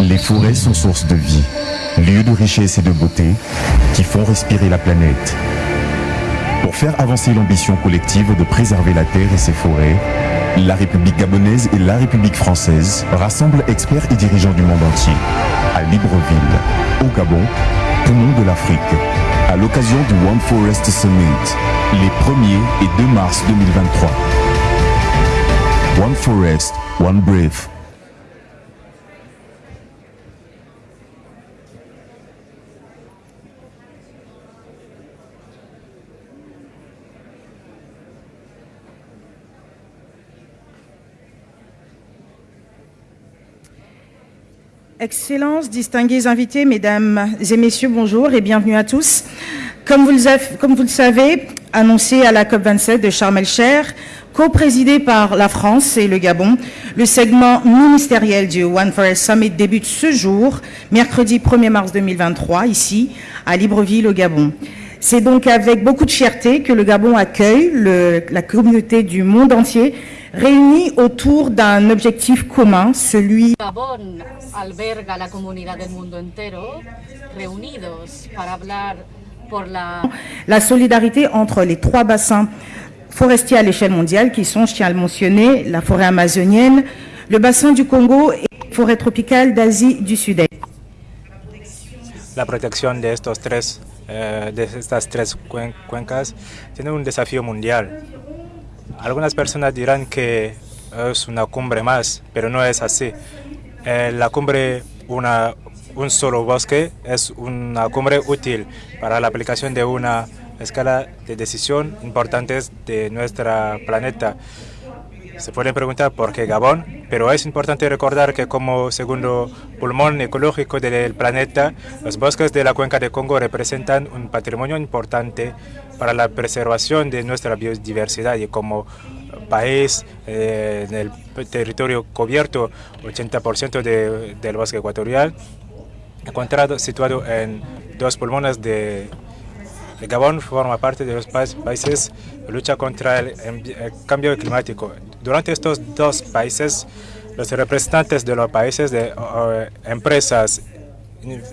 Les forêts sont source de vie, lieu de richesse et de beauté qui font respirer la planète. Pour faire avancer l'ambition collective de préserver la terre et ses forêts, la République gabonaise et la République française rassemblent experts et dirigeants du monde entier à Libreville, au Gabon, poumon de l'Afrique, à l'occasion du One Forest Summit, les 1er et 2 mars 2023. One Forest, One Breath. Excellences, distingués invités, mesdames et messieurs, bonjour et bienvenue à tous. Comme vous le, savez, annoncé à la COP27 de Sharm el-Cher, co-présidé par la France et le Gabon, le segment ministériel du One Forest Summit débute ce jour, mercredi 1er mars 2023, ici, à Libreville, au Gabon. C'est donc avec beaucoup de fierté que le Gabon accueille le, la communauté du monde entier réunis autour d'un objectif commun, celui Gabón alberga la comunidad del mundo entero reunidos para hablar por la la solidarité entre les trois bassins forestiers à l'échelle mondiale qui sont, je tiens à le mentionner, la forêt amazonienne, le bassin du Congo et la forêt tropicale d'Asie du Sud-Est. La protección de, estos tres, eh, de estas tres cuencas tiene un desafío mundial. Algunas personas dirán que es una cumbre más, pero no es así. Eh, la cumbre, una, un solo bosque, es una cumbre útil para la aplicación de una escala de decisión importantes de nuestro planeta. Se pueden preguntar por qué Gabón, pero es importante recordar que como segundo pulmón ecológico del planeta, los bosques de la cuenca de Congo representan un patrimonio importante para la preservación de nuestra biodiversidad y como país eh, en el territorio cubierto, 80% de, del bosque ecuatorial, encontrado situado en dos pulmones de Gabón forma parte de los países que luchan contra el, cambio climático. Durante estos dos países, los representantes de los países, de empresas,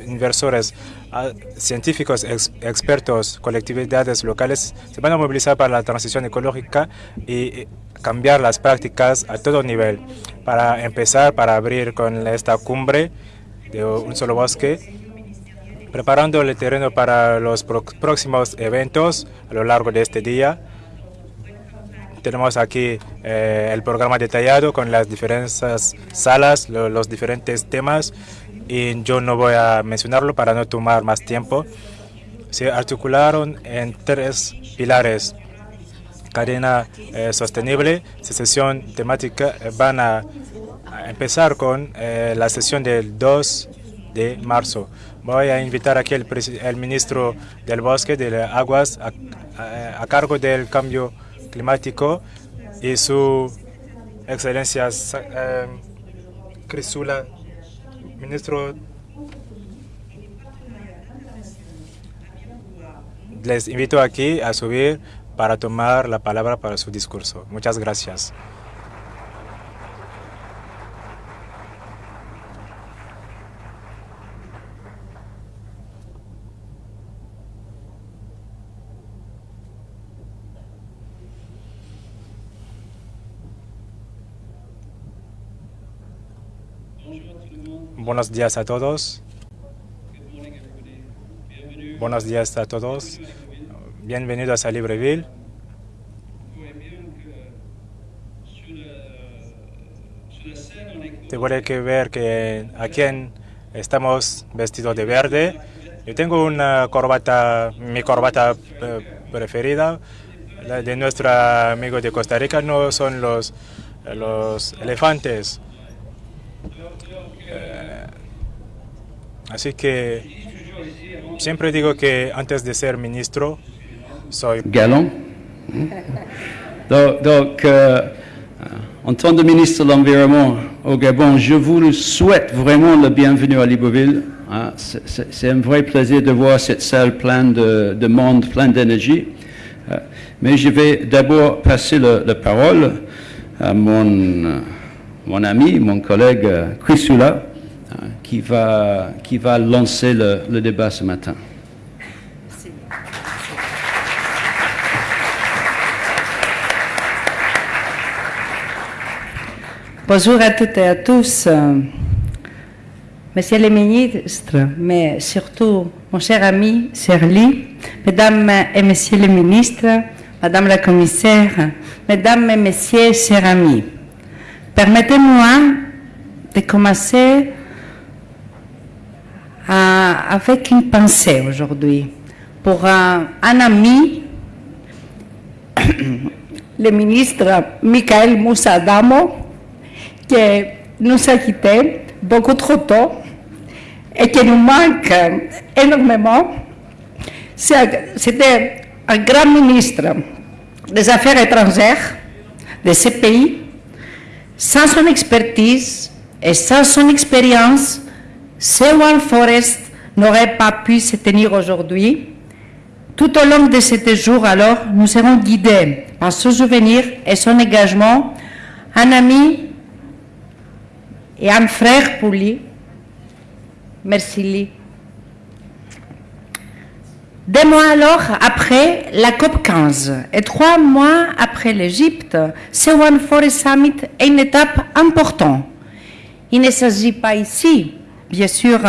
inversores, uh, científicos, ex, expertos, colectividades locales, se van a movilizar para la transición ecológica y cambiar las prácticas a todo nivel. Para empezar, para abrir con esta cumbre de un solo bosque, preparando el terreno para los próximos eventos a lo largo de este día. Tenemos aquí eh, el programa detallado con las diferentes salas, lo, los diferentes temas y yo no voy a mencionarlo para no tomar más tiempo. Se articularon en tres pilares. Cadena eh, sostenible, sesión temática, eh, van a, empezar con la sesión del 2 de marzo. Voy a invitar aquí el, el ministro del bosque, de las aguas, a, a, a, cargo del cambio climático y su excelencia eh, Crisula, ministro. Les invito aquí a subir para tomar la palabra para su discurso. Muchas gracias. Buenos días a todos. Buenos días a todos. Bienvenidos a Libreville. Te que ver que aquí estamos vestidos de verde. Yo tengo una corbata, mi corbata preferida, la de nuestro amigo de Costa Rica, no son los, los elefantes. Así que siempre digo que antes de ser ministro, soy galant. donc, donc euh, en tant que ministre de l'Environnement au Gabon, je vous souhaite vraiment le bienvenue à Libreville. Hein. C'est un vrai plaisir de voir cette salle pleine de, de monde, pleine d'énergie. Euh, mais je vais d'abord passer le, la parole à mon, mon ami, mon collègue Chris Sula, qui, va, qui va lancer le, le débat ce matin. Bonjour à toutes et à tous. Euh, Monsieur le ministre, mais surtout mon cher ami Serly, Mesdames et Messieurs les ministres, Madame la commissaire, Mesdames et Messieurs, chers amis, permettez-moi de commencer avec une pensée aujourd'hui pour un, ami, le ministre Michael Moussa Damo, qui nous a quittés beaucoup trop tôt et qui nous manque énormément. C'était un grand ministre des Affaires étrangères de ce pays. Sans son expertise et sans son expérience, ce One Forest n'aurait pas pu se tenir aujourd'hui. Tout au long de ces jours, alors, nous serons guidés par son souvenir et son engagement. Un ami et un frère pour lui. Merci Lee. Deux mois alors après la COP 15 et trois mois après l'Égypte, ce One Forest Summit est une étape importante. Il ne s'agit pas ici, bien sûr,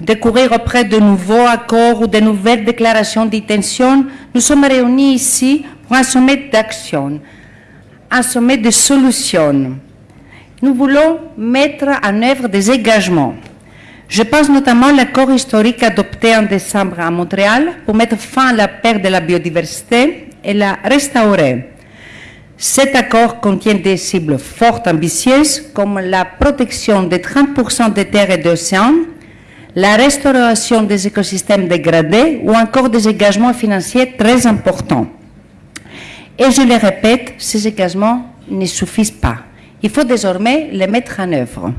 de courir auprès de nouveaux accords ou de nouvelles déclarations d'intention. Nous sommes réunis ici pour un sommet d'action, un sommet de solutions. Nous voulons mettre en œuvre des engagements. Je pense notamment à l'accord historique adopté en décembre à Montréal pour mettre fin à la perte de la biodiversité et la restaurer. Cet accord contient des cibles fortes ambitieuses comme la protection de 30% des terres et d'océans, la restauration des écosystèmes dégradés ou encore des engagements financiers très importants. Et je le répète, ces engagements ne suffisent pas. Il faut désormais les mettre en œuvre.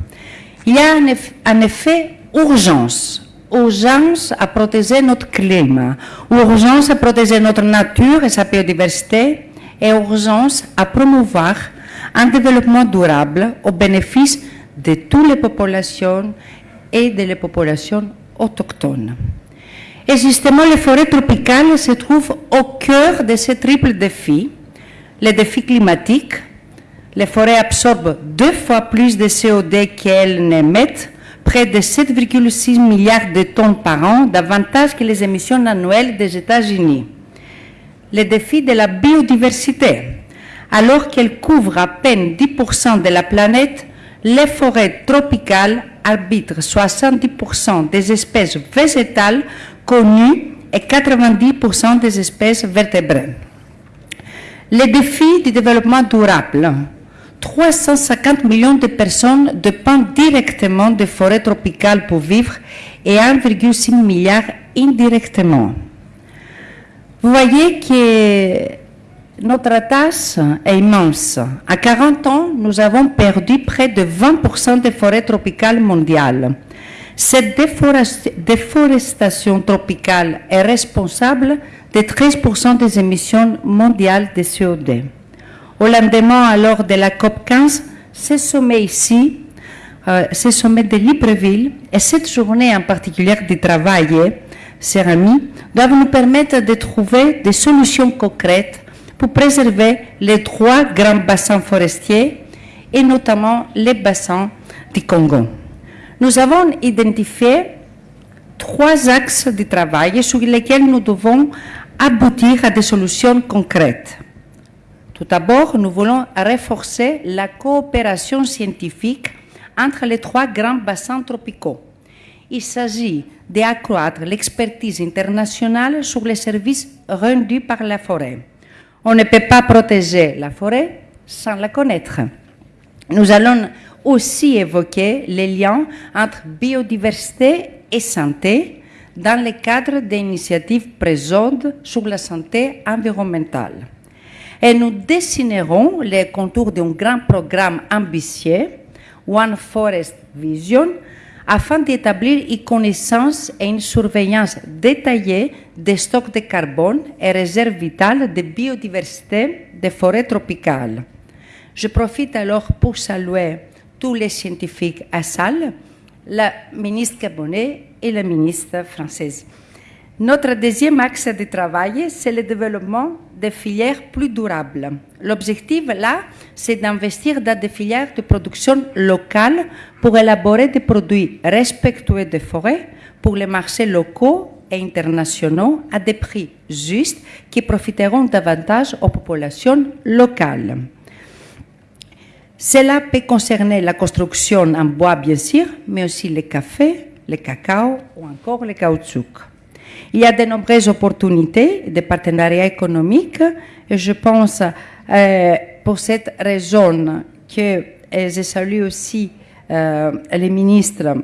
Il y a en en effet urgence. Urgence à protéger notre climat, urgence à protéger notre nature et sa biodiversité, et urgence à promouvoir un développement durable au bénéfice de toutes les populations et de les populations autochtones. Et justement, les forêts tropicales se trouvent au cœur de ce triple défi. Le défi climatique, les forêts absorbent deux fois plus de CO2 qu'elles n'émettent, près de 7,6 milliards de tonnes par an, davantage que les émissions annuelles des États-Unis. Le défi de la biodiversité. Alors qu'elles couvrent à peine 10% de la planète, les forêts tropicales arbitrent 70% des espèces végétales connues et 90% des espèces vertébrées. Les défis du développement durable. 350 millions de personnes dépendent directement des forêts tropicales pour vivre et 1,6 milliard indirectement. Vous voyez que notre tâche est immense. À 40 ans, nous avons perdu près de 20% des forêts tropicales mondiales. Cette déforest- déforestation tropicale est responsable de 13% des émissions mondiales de CO2. Au lendemain, alors de la COP 15, ce sommet ici, euh, ce sommet de Libreville et cette journée en particulier de travail, chers amis, doivent nous permettre de trouver des solutions concrètes pour préserver les trois grands bassins forestiers et notamment les bassins du Congo. Nous avons identifié trois axes de travail sur lesquels nous devons aboutir à des solutions concrètes. Tout d'abord, nous voulons renforcer la coopération scientifique entre les trois grands bassins tropicaux. Il s'agit d'accroître l'expertise internationale sur les services rendus par la forêt. On ne peut pas protéger la forêt sans la connaître. Nous allons aussi évoquer les liens entre biodiversité et santé dans le cadre des initiatives présentes sur la santé environnementale. Et nous dessinerons les contours d'un grand programme ambitieux, One Forest Vision, afin d'établir une connaissance et une surveillance détaillée des stocks de carbone et réserves vitales de biodiversité des forêts tropicales. Je profite alors pour saluer tous les scientifiques à salle la ministre gabonais et la ministre française. Notre deuxième axe de travail, c'est le développement des filières plus durables. L'objectif, là, c'est d'investir dans des filières de production locale pour élaborer des produits respectueux des forêts pour les marchés locaux et internationaux à des prix justes qui profiteront davantage aux populations locales. Cela peut concerner la construction en bois, bien sûr, mais aussi le café, le cacao ou encore le caoutchouc. Il y a de nombreuses opportunités de partenariat économique et je pense euh, pour cette raison que je salue aussi euh, les ministres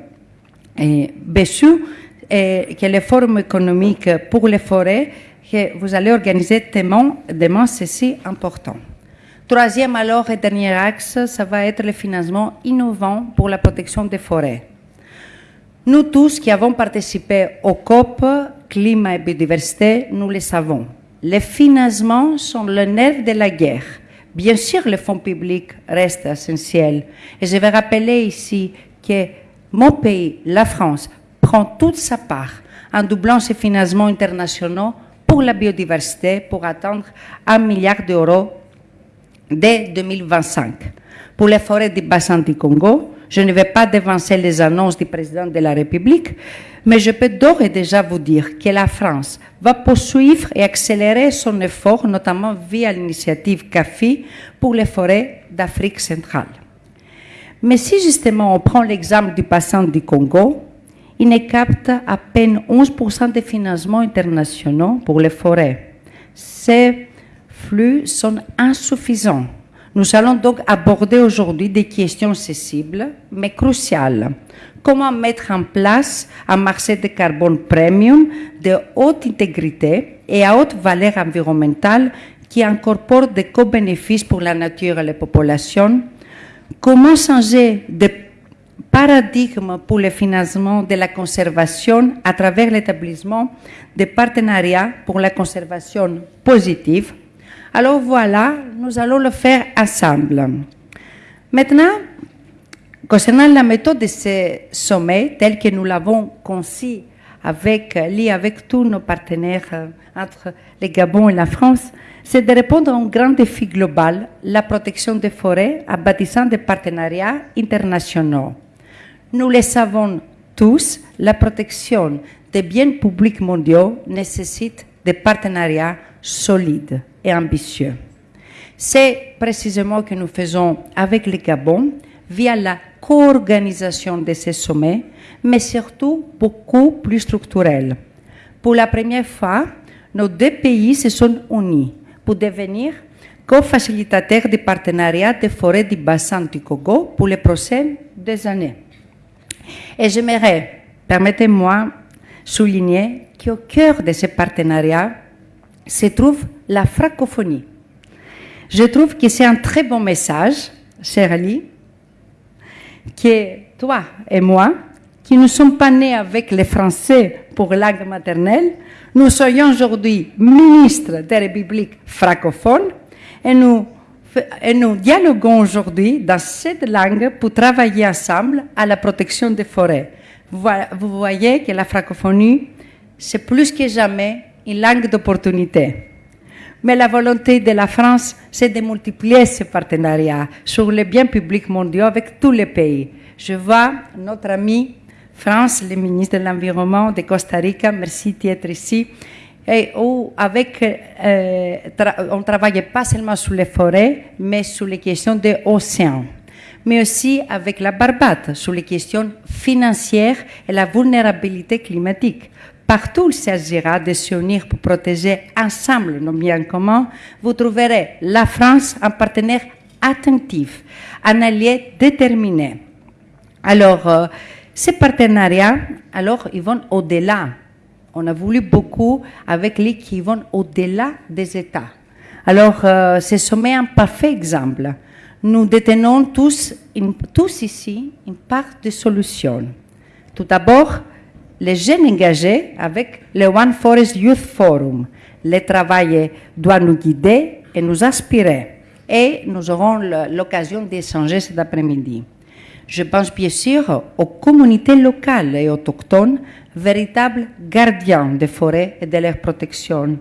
et Bessu et que les forums économiques pour les forêts que vous allez organiser demain, demain c'est si important. Troisième alors et dernier axe, ça va être le financement innovant pour la protection des forêts. Nous tous qui avons participé au COP, climat et biodiversité, nous le savons. Les financements sont le nerf de la guerre. Bien sûr, le fonds public reste essentiel. Et je vais rappeler ici que mon pays, la France, prend toute sa part en doublant ses financements internationaux pour la biodiversité pour atteindre un milliard d'euros dès 2025. Pour les forêts du bassin du Congo, je ne vais pas devancer les annonces du président de la République, mais je peux d'ores et déjà vous dire que la France va poursuivre et accélérer son effort, notamment via l'initiative CAFI pour les forêts d'Afrique centrale. Mais si justement on prend l'exemple du bassin du Congo, il ne capte à peine 11% des financements internationaux pour les forêts. Ces flux sont insuffisants. Nous allons donc aborder aujourd'hui des questions sensibles, mais cruciales. Comment mettre en place un marché de carbone premium de haute intégrité et à haute valeur environnementale qui incorpore des co-bénéfices pour la nature et les populations? Comment changer de paradigme pour le financement de la conservation à travers l'établissement de partenariats pour la conservation positive? Alors voilà, nous allons le faire ensemble. Maintenant, concernant la méthode de ce sommet, tel que nous l'avons conçu avec, lié avec tous nos partenaires euh, entre le Gabon et la France, c'est de répondre à un grand défi global, la protection des forêts, en bâtissant des partenariats internationaux. Nous le savons tous, la protection des biens publics mondiaux nécessite des partenariats solides et ambitieux. C'est précisément ce que nous faisons avec le Gabon via la co-organisation de ces sommets, mais surtout beaucoup plus structurel. Pour la première fois, nos deux pays se sont unis pour devenir co-facilitateurs du partenariat des forêts du bassin du Congo pour les prochaines années. Et j'aimerais, permettez-moi, souligner qu'au cœur de ce partenariat se trouve la francophonie. Je trouve que c'est un très bon message, cher Ali, que toi et moi, qui ne sommes pas nés avec les Français pour langue maternelle, nous soyons aujourd'hui ministres des républiques francophones et nous, et nous dialoguons aujourd'hui dans cette langue pour travailler ensemble à la protection des forêts. Vous voyez que la francophonie, c'est plus que jamais une langue d'opportunité. Mais la volonté de la France, c'est de multiplier ces partenariats sur les biens publics mondiaux avec tous les pays. Je vois notre ami France, le ministre de l'Environnement de Costa Rica, merci d'être ici, et où avec, euh, on ne travaille pas seulement sur les forêts, mais sur les questions des océans, mais aussi avec la Barbade, sur les questions financières et la vulnérabilité climatique. Partout il s'agira de s'unir pour protéger ensemble nos biens communs, vous trouverez la France un partenaire attentif, un allié déterminé. Alors, euh, ces partenariats, alors, ils vont au-delà. On a voulu beaucoup avec les qui vont au-delà des États. Alors, euh, ce sommet est un parfait exemple. Nous détenons tous, tous ici une part de solution. Tout d'abord, les jeunes engagés avec le One Forest Youth Forum. Le travail doit nous guider et nous inspirer. Et nous aurons l'occasion d'échanger cet après-midi. Je pense bien sûr aux communautés locales et autochtones, véritables gardiens des forêts et de leur protection,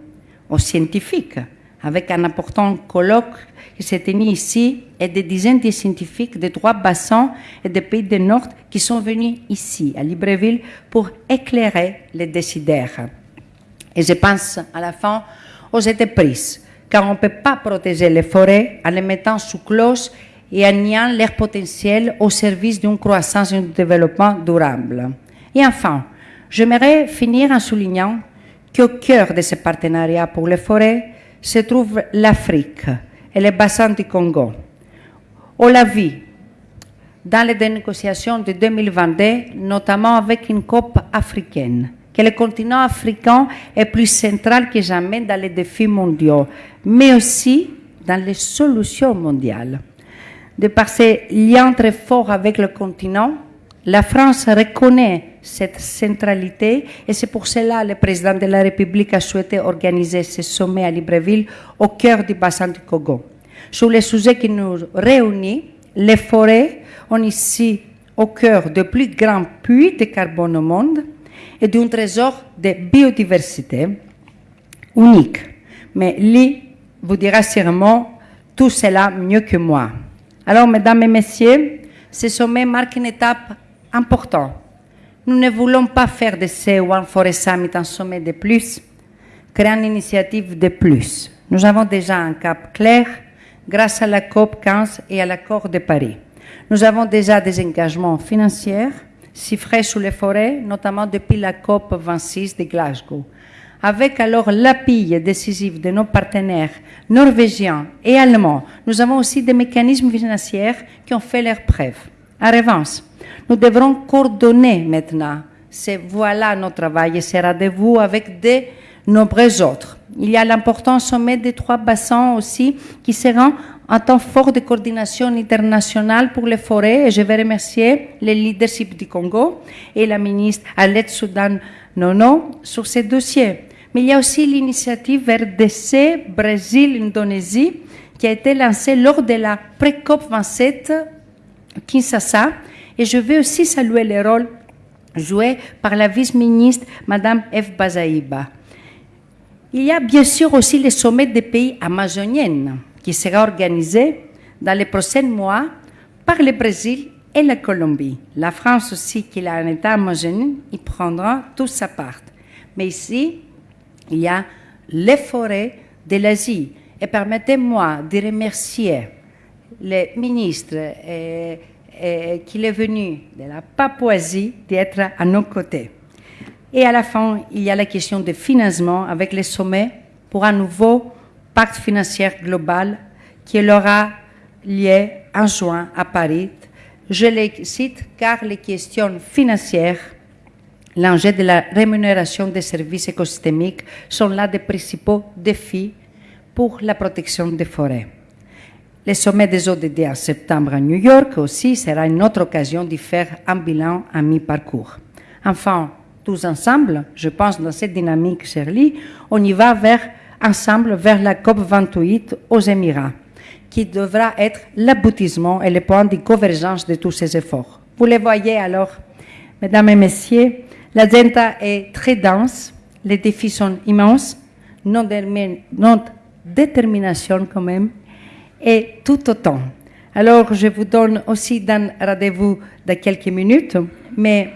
aux scientifiques, avec un important colloque qui s'est tenu ici et des dizaines de scientifiques de trois bassins et des pays du Nord qui sont venus ici, à Libreville, pour éclairer les décideurs. Et je pense à la fin aux entreprises, car on ne peut pas protéger les forêts en les mettant sous cloche et en niant leur potentiel au service d'une croissance et d'un développement durable. Et enfin, j'aimerais finir en soulignant qu'au cœur de ce partenariat pour les forêts se trouve l'Afrique et le bassin du Congo. On l'a vu dans les négociations de 2022, notamment avec une COP africaine, que le continent africain est plus central que jamais dans les défis mondiaux, mais aussi dans les solutions mondiales. De par ses liens très forts avec le continent, la France reconnaît cette centralité et c'est pour cela que le président de la République a souhaité organiser ce sommet à Libreville au cœur du bassin du Congo. Sur les sujets qui nous réunissent, les forêts ont ici au cœur de plus grands puits de carbone au monde et d'un trésor de biodiversité unique. Mais lui vous dira sûrement tout cela mieux que moi. Alors, mesdames et messieurs, ce sommet marque une étape importante. Nous ne voulons pas faire de ce One Forest Summit un sommet de plus, créer une initiative de plus. Nous avons déjà un cap clair grâce à la COP 15 et à l'accord de Paris. Nous avons déjà des engagements financiers chiffrés sur les forêts, notamment depuis la COP 26 de Glasgow. Avec alors l'appui décisif de nos partenaires norvégiens et allemands, nous avons aussi des mécanismes financiers qui ont fait leurs preuves. En revanche, nous devrons coordonner maintenant. C'est voilà notre travail et ce rendez-vous avec de nombreux autres. Il y a l'important sommet des trois bassins aussi qui sera un temps fort de coordination internationale pour les forêts et je vais remercier le leadership du Congo et la ministre Alette Soudan Nono sur ces dossiers. Mais il y a aussi l'initiative RDC, Brésil, Indonésie, qui a été lancée lors de la pré-COP 27 Kinshasa. Et je veux aussi saluer le rôle joué par la vice-ministre Madame F. Bazaïba. Il y a bien sûr aussi le sommet des pays amazoniens qui sera organisé dans les prochains mois par le Brésil et la Colombie. La France aussi, qui a un État amazonien, y prendra tout sa part. Mais ici, il y a les forêts de l'Asie. Et permettez-moi de remercier le ministre euh, euh, qui est venu de la Papouasie d'être à nos côtés. Et à la fin, il y a la question de financement avec les sommets pour un nouveau pacte financier global qui aura lieu en juin à Paris. Je les cite car les questions financières l'enjeu de la rémunération des services écosystémiques sont l'un des principaux défis pour la protection des forêts. Le sommet des ODD en septembre à New York aussi sera une autre occasion de faire un bilan à mi-parcours. Enfin, tous ensemble, je pense dans cette dynamique, Shirley, on y va vers, ensemble vers la COP 28 aux Émirats, qui devra être l'aboutissement et le point de convergence de tous ces efforts. Vous les voyez alors, mesdames et messieurs, L'agenda est très dense, les défis sont immenses, notre détermination quand même, et tout autant. Alors, je vous donne aussi un rendez-vous de quelques minutes, mais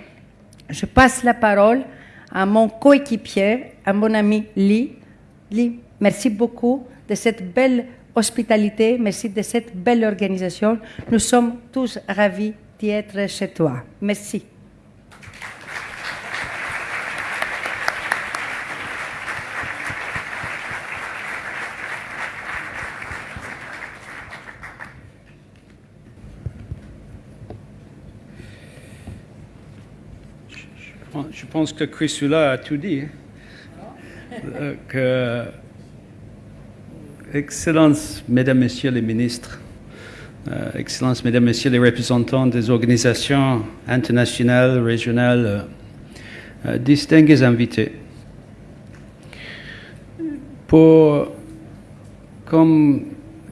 je passe la parole à mon coéquipier, à mon ami Lee. Lee, merci beaucoup de cette belle hospitalité, merci de cette belle organisation. Nous sommes tous ravis d'y être chez toi. Merci. Je pense que Chryssula a tout dit. Hein. Euh, Excellences, Mesdames, Messieurs les ministres, euh, Excellences, Mesdames, Messieurs les représentants des organisations internationales, régionales, euh, distingués invités. Pour, comme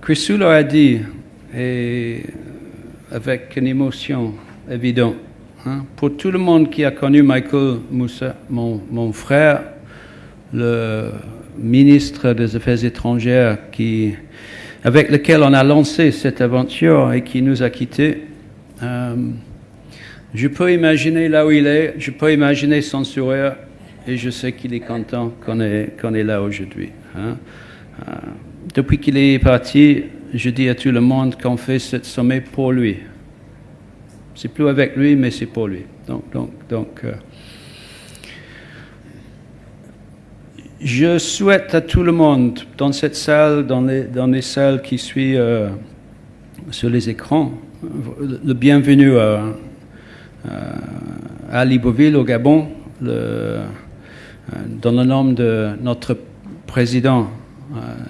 Chryssula a dit, et avec une émotion évident. Hein? Pour tout le monde qui a connu Michael Moussa, mon, frère, le ministre des Affaires étrangères avec lequel on a lancé cette aventure et qui nous a quittés, euh, je peux imaginer là où il est, je peux imaginer son sourire et je sais qu'il est content qu'on est, est là aujourd'hui. hein. Euh, depuis qu'il est parti, je dis à tout le monde qu'on fait ce sommet pour lui. C'est plus avec lui, mais c'est pour lui. Donc, donc, donc euh, je souhaite à tout le monde dans cette salle, dans les, dans les salles qui suivent euh, sur les écrans, le bienvenu à, à Libreville, au Gabon, euh, dans le nom de notre président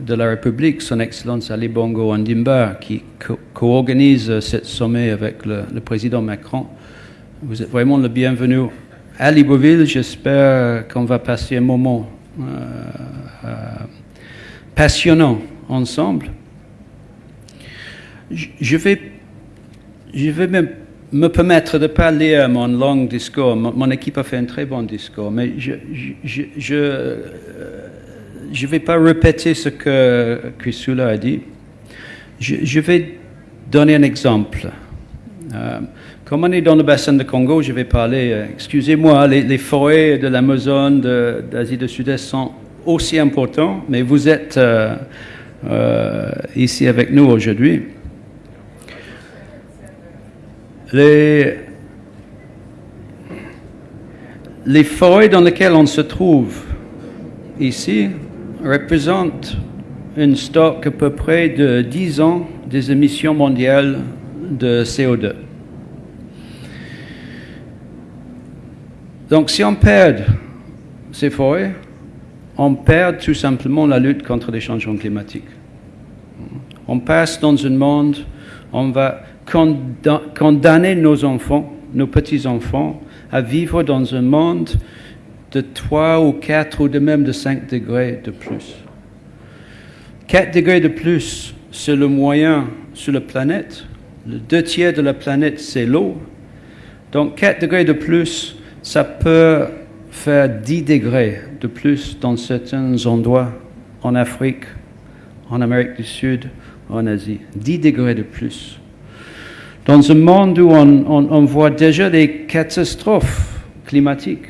de la République, Son Excellence Ali Bongo Ondimba, qui co- co-organise ce sommet avec le, président Macron. Vous êtes vraiment le bienvenu à Libreville. J'espère qu'on va passer un moment euh, euh, passionnant ensemble. Je vais, je vais me, me permettre de pas lire mon long discours. Mon, équipe a fait un très bon discours, mais je je, euh, je vais pas répéter ce que Chrysoula a dit. Je, vais donner un exemple. Euh, comme on est dans le bassin de Congo, je vais parler, euh, excusez-moi, les, forêts de l'Amazone, d'Asie du Sud-Est sont aussi importants, mais vous êtes euh, ici avec nous aujourd'hui. Les, les forêts dans lesquelles on se trouve ici représentent un stock à peu près de 10 ans des émissions mondiales de CO2. Donc si on perd ces forêts, on perd tout simplement la lutte contre les changements climatiques. On passe dans un monde, on va conda- condamner nos enfants, nos petits-enfants, à vivre dans un monde de 3 ou 4 ou de même de 5 degrés de plus. 4 degrés de plus, c'est le moyen sur la planète. Le deux tiers de la planète, c'est l'eau. Donc 4 degrés de plus, ça peut faire 10 degrés de plus dans certains endroits en Afrique, en Amérique du Sud, en Asie. 10 degrés de plus. Dans un monde où on, on- on voit déjà des catastrophes climatiques.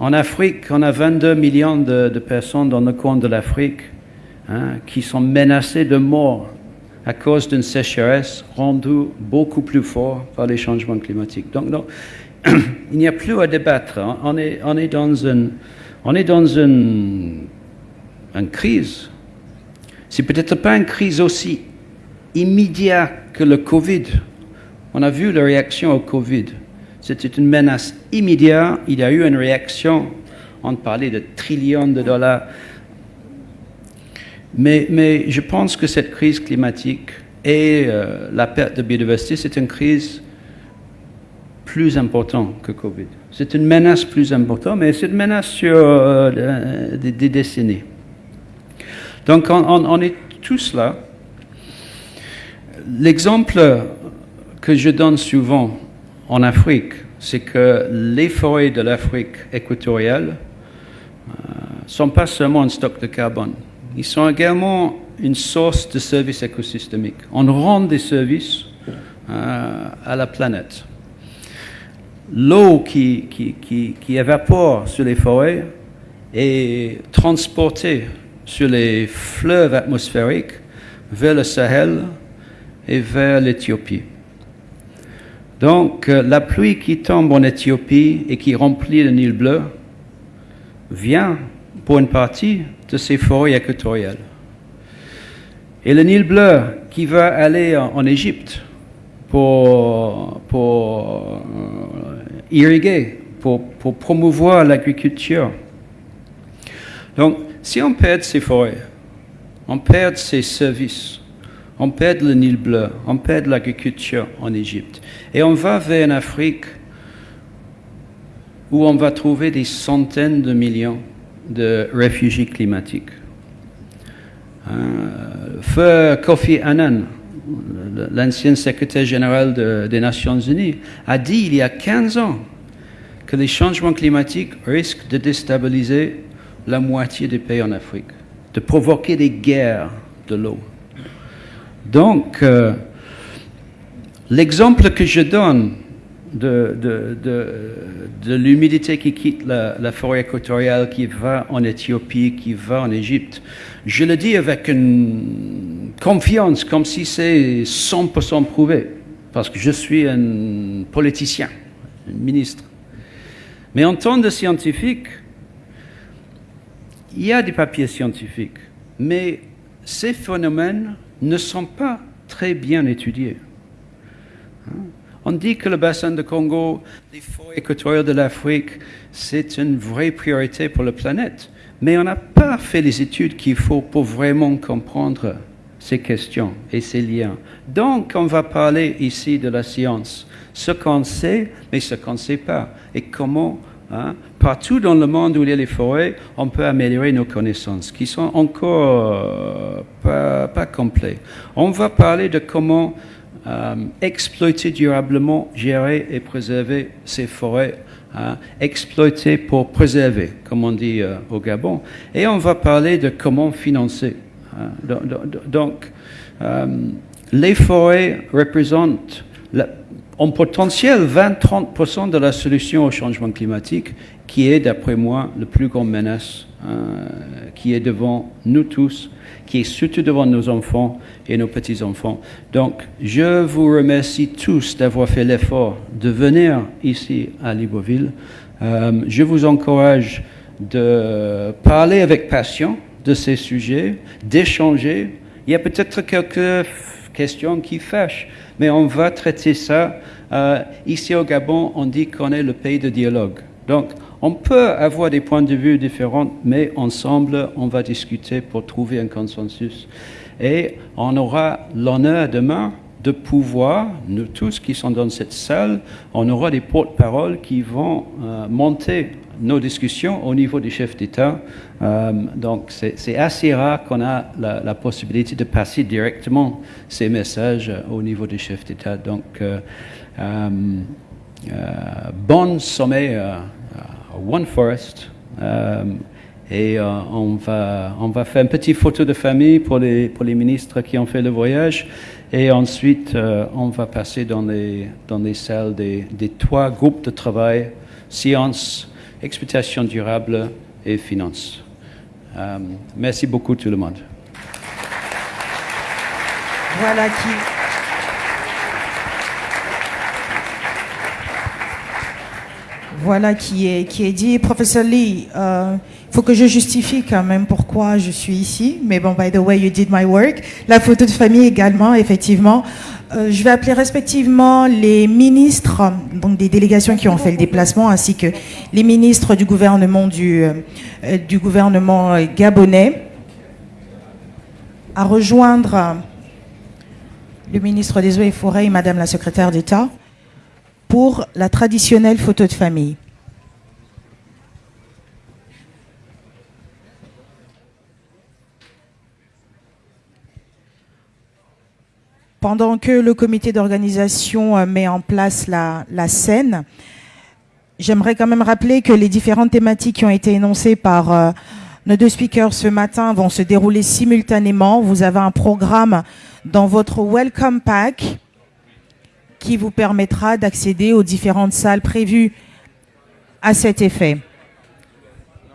En Afrique, on a 22 millions de, personnes dans le coin de l'Afrique hein, qui sont menacées de mort à cause d'une sécheresse rendue beaucoup plus forte par les changements climatiques. Donc, donc, il n'y a plus à débattre. On est, dans une, on est dans une crise. C'est peut-être pas une crise aussi immédiate que le Covid. On a vu la réaction au Covid. C'était une menace immédiate. Il y a eu une réaction. On parlait de trillions de dollars. Mais, je pense que cette crise climatique et euh, la perte de biodiversité, c'est une crise plus importante que Covid. C'est une menace plus importante, mais c'est une menace sur euh, des, décennies. Donc on, on- on est tous là. L'exemple que je donne souvent en Afrique, c'est que les forêts de l'Afrique équatoriale ne sont pas seulement un stock de carbone, ils sont également une source de services écosystémiques. On rend des services euh, à la planète. L'eau qui, qui, qui, qui évapore sur les forêts est transportée sur les fleuves atmosphériques vers le Sahel et vers l'Éthiopie. Donc, euh, la pluie qui tombe en Éthiopie et qui remplit le Nil bleu vient pour une partie de ces forêts équatoriales. Et le Nil bleu qui va aller en, Égypte pour, pour euh, irriguer, pour, pour promouvoir l'agriculture. Donc, si on perd ces forêts, on perd ces services, on perd le Nil bleu, on perd l'agriculture en Égypte, et on va vers une Afrique où on va trouver des centaines de millions de réfugiés climatiques. Euh, feu Kofi Annan, l'ancien secrétaire général des Nations Unies, a dit il y a 15 ans que les changements climatiques risquent de déstabiliser la moitié des pays en Afrique, de provoquer des guerres de l'eau. Donc, euh, l'exemple que je donne de, de, l'humidité qui quitte la, forêt équatoriale, qui va en Éthiopie, qui va en Égypte, je le dis avec une confiance, comme si c'est 100% prouvé, parce que je suis un politicien, un ministre. Mais en tant que scientifique, il y a des papiers scientifiques, mais ces phénomènes ne sont pas très bien étudiés. Hein? On dit que le bassin de Congo, les forêts équatoriales de l'Afrique, c'est une vraie priorité pour la planète. Mais on n'a pas fait les études qu'il faut pour vraiment comprendre ces questions et ces liens. Donc, on va parler ici de la science, ce qu'on sait, mais ce qu'on ne sait pas, et comment Hein? Partout dans le monde où il y a les forêts, on peut améliorer nos connaissances, qui sont encore euh, pas, complètes. On va parler de comment euh, exploiter durablement, gérer et préserver ces forêts, hein? exploiter pour préserver, comme on dit euh, au Gabon. Et on va parler de comment financer. Hein? Donc, les forêts représentent en potentiel 20-30% de la solution au changement climatique, qui est, d'après moi, la plus grande menace hein, qui est devant nous tous, qui est surtout devant nos enfants et nos petits-enfants. Donc, je vous remercie tous d'avoir fait l'effort de venir ici à Libreville. Euh, je vous encourage de parler avec passion de ces sujets, d'échanger. Il y a peut-être quelques questions qui fâchent, mais on va traiter ça. Euh, ici au Gabon, on dit qu'on est le pays de dialogue. Donc, on peut avoir des points de vue différents, mais ensemble, on va discuter pour trouver un consensus. Et on aura l'honneur demain de pouvoir, nous tous qui sommes dans cette salle, on aura des porte-paroles qui vont euh, monter nos discussions au niveau des chefs d'État. Euh, donc c'est assez rare qu'on a la, possibilité de passer directement ces messages au niveau des chefs d'État. Donc euh, bon sommet One Forest. Et on, va, on va faire une petite photo de famille pour les, pour les ministres qui ont fait le voyage. Et ensuite, euh, on va passer dans les, dans les salles des, des trois groupes de travail, sciences, exploitation durable et finances. Euh, merci beaucoup tout le monde. Voilà qui... Voilà qui est, qui est dit. Professeur Lee, euh, faut que je justifie quand même pourquoi je suis ici. Mais bon, by the way, you did my work. La photo de famille également, effectivement. Euh, je vais appeler respectivement les ministres, donc des délégations qui ont fait le déplacement, ainsi que les ministres du gouvernement du, euh, du gouvernement gabonais, à rejoindre le ministre des Eaux et Forêts et Madame la secrétaire d'État pour la traditionnelle photo de famille. Pendant que le comité d'organisation euh, met en place la, scène, j'aimerais quand même rappeler que les différentes thématiques qui ont été énoncées par euh, nos deux speakers ce matin vont se dérouler simultanément. Vous avez un programme dans votre Welcome Pack qui vous permettra d'accéder aux différentes salles prévues à cet effet.